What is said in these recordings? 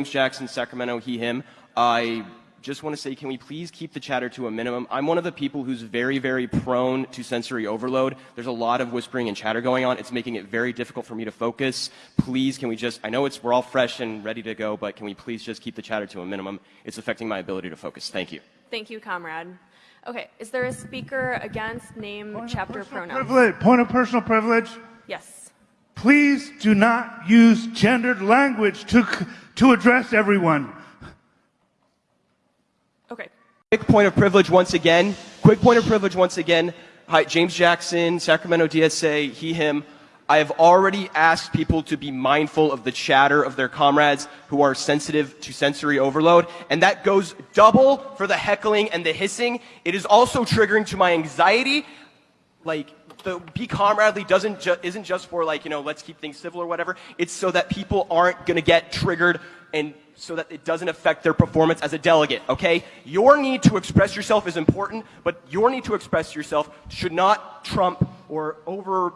James Jackson, Sacramento, he, him. I just want to say, can we please keep the chatter to a minimum? I'm one of the people who's very, very prone to sensory overload. There's a lot of whispering and chatter going on. It's making it very difficult for me to focus. Please, can we just, I know it's, we're all fresh and ready to go, but can we please just keep the chatter to a minimum? It's affecting my ability to focus. Thank you. Thank you, comrade. Okay, is there a speaker against name, Point chapter, personal pronoun? privilege- Point of personal privilege. Yes. Please do not use gendered language to, to address everyone. Okay. Quick point of privilege once again. Quick point of privilege once again. Hi, James Jackson, Sacramento DSA, he, him. I have already asked people to be mindful of the chatter of their comrades who are sensitive to sensory overload, and that goes double for the heckling and the hissing. It is also triggering to my anxiety. Like, the be comradely doesn't ju- isn't just for like you know let's keep things civil or whatever. It's so that people aren't going to get triggered and so that it doesn't affect their performance as a delegate. Okay, your need to express yourself is important, but your need to express yourself should not trump or over.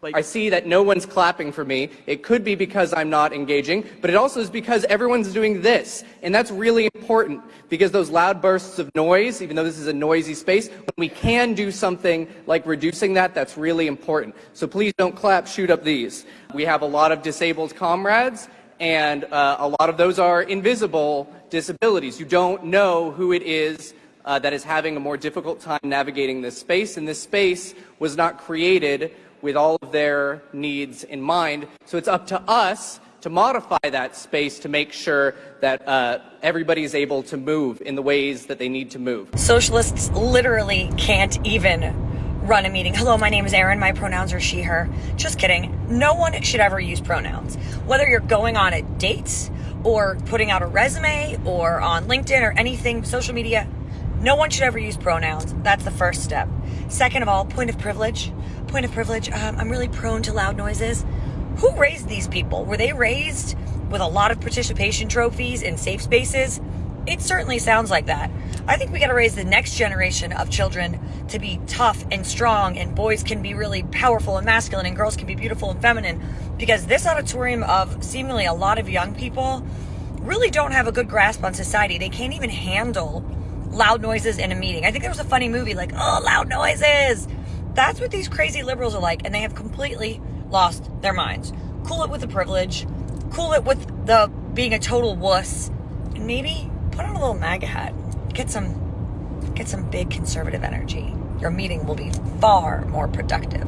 Like, I see that no one's clapping for me. It could be because I'm not engaging, but it also is because everyone's doing this. And that's really important because those loud bursts of noise, even though this is a noisy space, when we can do something like reducing that, that's really important. So please don't clap, shoot up these. We have a lot of disabled comrades, and uh, a lot of those are invisible disabilities. You don't know who it is uh, that is having a more difficult time navigating this space, and this space was not created with all of their needs in mind. So it's up to us to modify that space to make sure that uh, everybody is able to move in the ways that they need to move. Socialists literally can't even run a meeting. Hello, my name is Erin. My pronouns are she, her. Just kidding. No one should ever use pronouns. Whether you're going on a date or putting out a resume or on LinkedIn or anything, social media, no one should ever use pronouns. That's the first step. Second of all, point of privilege. Point of privilege. Um, I'm really prone to loud noises. Who raised these people? Were they raised with a lot of participation trophies in safe spaces? It certainly sounds like that. I think we got to raise the next generation of children to be tough and strong, and boys can be really powerful and masculine, and girls can be beautiful and feminine. Because this auditorium of seemingly a lot of young people really don't have a good grasp on society. They can't even handle loud noises in a meeting. I think there was a funny movie like, oh, loud noises. That's what these crazy liberals are like, and they have completely lost their minds. Cool it with the privilege, cool it with the being a total wuss, and maybe put on a little MAGA hat. Get some get some big conservative energy. Your meeting will be far more productive.